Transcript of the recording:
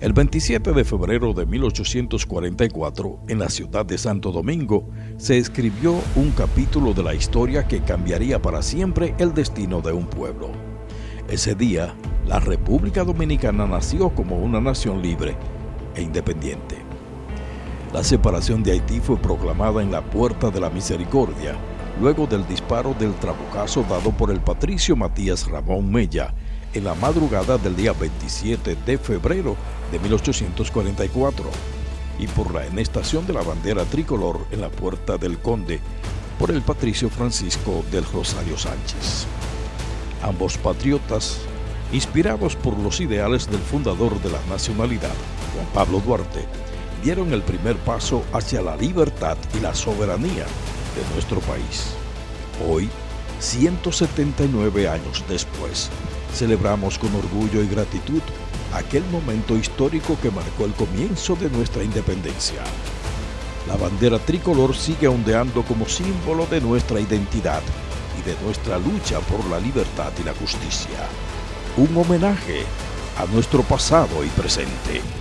El 27 de febrero de 1844, en la ciudad de Santo Domingo, se escribió un capítulo de la historia que cambiaría para siempre el destino de un pueblo. Ese día, la República Dominicana nació como una nación libre e independiente. La separación de Haití fue proclamada en la Puerta de la Misericordia, luego del disparo del trabucazo dado por el patricio Matías Ramón Mella en la madrugada del día 27 de febrero de 1844 y por la enestación de la bandera tricolor en la Puerta del Conde por el patricio Francisco del Rosario Sánchez. Ambos patriotas, inspirados por los ideales del fundador de la nacionalidad, Juan Pablo Duarte, dieron el primer paso hacia la libertad y la soberanía de nuestro país. Hoy, 179 años después, celebramos con orgullo y gratitud aquel momento histórico que marcó el comienzo de nuestra independencia. La bandera tricolor sigue ondeando como símbolo de nuestra identidad y de nuestra lucha por la libertad y la justicia. Un homenaje a nuestro pasado y presente.